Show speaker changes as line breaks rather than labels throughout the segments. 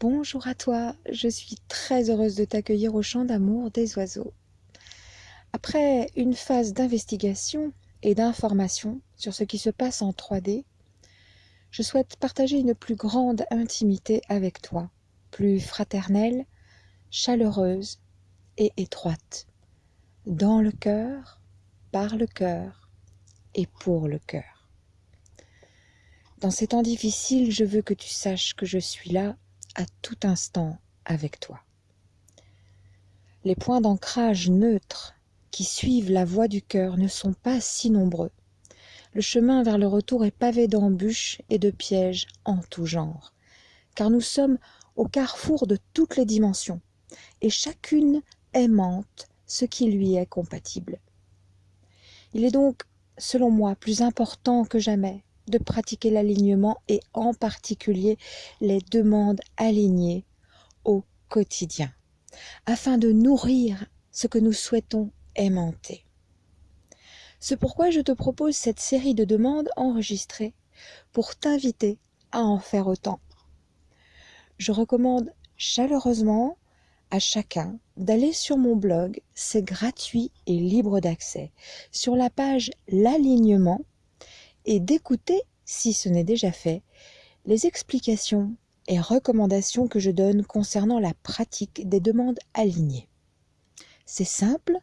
Bonjour à toi, je suis très heureuse de t'accueillir au champ d'amour des oiseaux. Après une phase d'investigation et d'information sur ce qui se passe en 3D, je souhaite partager une plus grande intimité avec toi, plus fraternelle, chaleureuse et étroite, dans le cœur, par le cœur et pour le cœur. Dans ces temps difficiles, je veux que tu saches que je suis là à tout instant avec toi. Les points d'ancrage neutres qui suivent la voie du cœur ne sont pas si nombreux. Le chemin vers le retour est pavé d'embûches et de pièges en tout genre, car nous sommes au carrefour de toutes les dimensions, et chacune aimante ce qui lui est compatible. Il est donc, selon moi, plus important que jamais de pratiquer l'alignement et en particulier les demandes alignées au quotidien, afin de nourrir ce que nous souhaitons aimanter. C'est pourquoi je te propose cette série de demandes enregistrées pour t'inviter à en faire autant. Je recommande chaleureusement à chacun d'aller sur mon blog, c'est gratuit et libre d'accès, sur la page L'alignement et d'écouter, si ce n'est déjà fait, les explications et recommandations que je donne concernant la pratique des demandes alignées. C'est simple,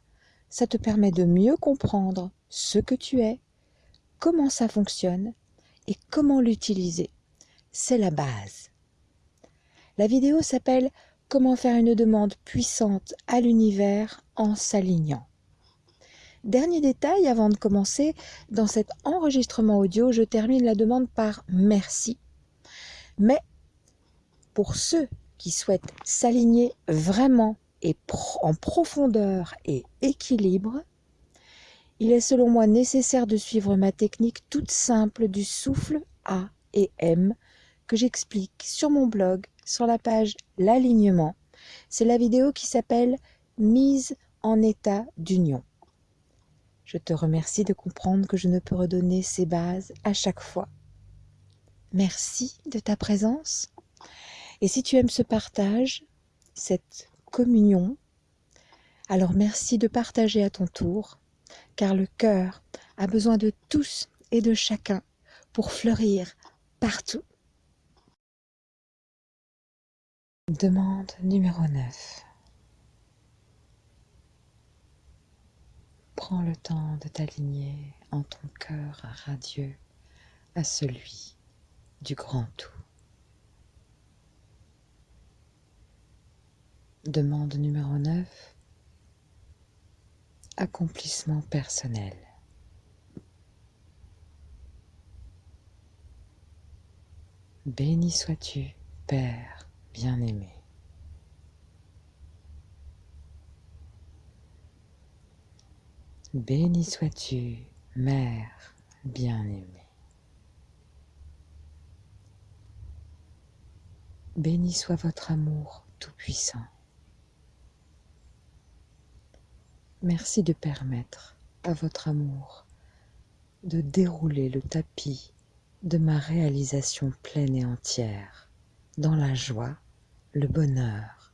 ça te permet de mieux comprendre ce que tu es, comment ça fonctionne et comment l'utiliser. C'est la base. La vidéo s'appelle Comment faire une demande puissante à l'univers en s'alignant. Dernier détail avant de commencer, dans cet enregistrement audio, je termine la demande par merci. Mais pour ceux qui souhaitent s'aligner vraiment et en profondeur et équilibre, il est selon moi nécessaire de suivre ma technique toute simple du souffle A et M que j'explique sur mon blog sur la page L'alignement. C'est la vidéo qui s'appelle Mise en état d'union. Je te remercie de comprendre que je ne peux redonner ces bases à chaque fois. Merci de ta présence. Et si tu aimes ce partage, cette communion, alors merci de partager à ton tour, car le cœur a besoin de tous et de chacun pour fleurir partout. Demande numéro 9. Prends le temps de t'aligner en ton cœur radieux à celui du grand tout. Demande numéro 9. Accomplissement personnel. Béni sois-tu, Père bien-aimé. Béni sois-tu, Mère bien-aimée. Béni soit votre amour tout-puissant. Merci de permettre à votre amour de dérouler le tapis de ma réalisation pleine et entière, dans la joie, le bonheur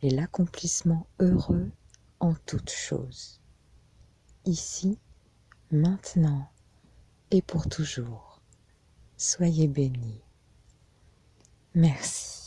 et l'accomplissement heureux en toutes choses ici, maintenant et pour toujours. Soyez bénis. Merci.